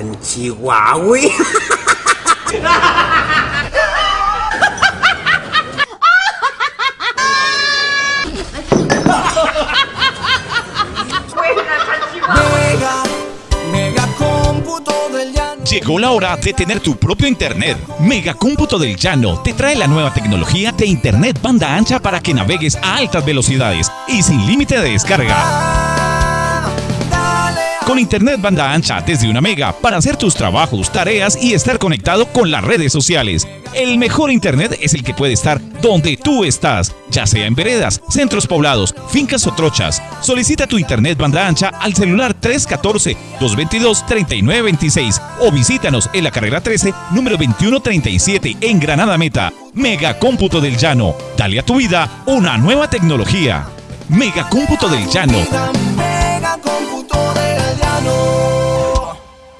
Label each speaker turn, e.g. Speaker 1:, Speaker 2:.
Speaker 1: San Chihuahua.
Speaker 2: Llegó la hora de tener tu propio internet. Mega Cómputo del Llano te trae la nueva tecnología de internet banda ancha para que navegues a altas velocidades y sin límite de descarga. Con internet banda ancha desde una mega para hacer tus trabajos, tareas y estar conectado con las redes sociales. El mejor internet es el que puede estar donde tú estás, ya sea en veredas, centros poblados, fincas o trochas. Solicita tu internet banda ancha al celular 314-222-3926 o visítanos en la carrera 13, número 2137 en Granada Meta. Mega Cómputo del Llano. Dale a tu vida una nueva tecnología. Mega Cómputo del Llano.